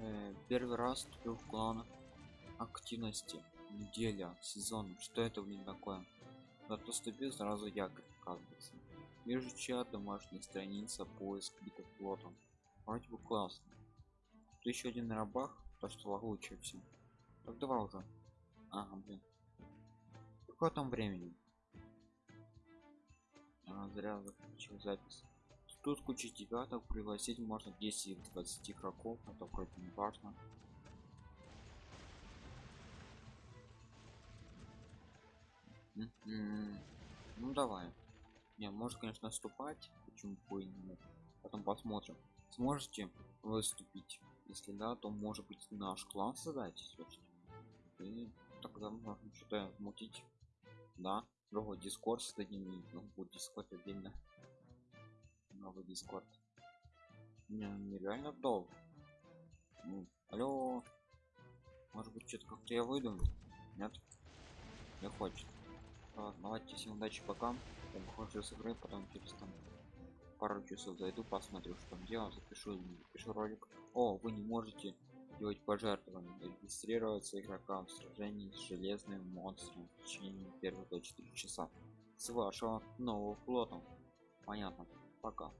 Э, первый раз вступил в клан активности. Неделя сезон. Что это блин такое? Зато вступил сразу якорь оказывается. Вижу чат домашняя страница поиск битов флотом вроде бы классно. Тут еще один рабах то что лучше все так давай уже. Ага блин. Какое там времени? А, зря заключил запись тут куча девяток пригласить можно 10 20 игроков это вроде не важно. Ну давай. Не может конечно наступать почему бы нет. Потом посмотрим. Сможете выступить? Если да то может быть наш клан создать и тогда можно что-то мутить. Да другой дискорд создадим ну, будет дискорд отдельно дискорд не, нереально долго. Ну, алло. Может быть что-то как-то я выйду? Нет? Не хочет. Ладно, давайте всем удачи пока. Я выхожу с игры потом через там пару часов зайду посмотрю что там делаю запишу запишу ролик. О вы не можете делать пожертвования. Регистрироваться игрокам в сражении с железным монстром в течение первых до 4 часа с вашего нового флота. Понятно. Пока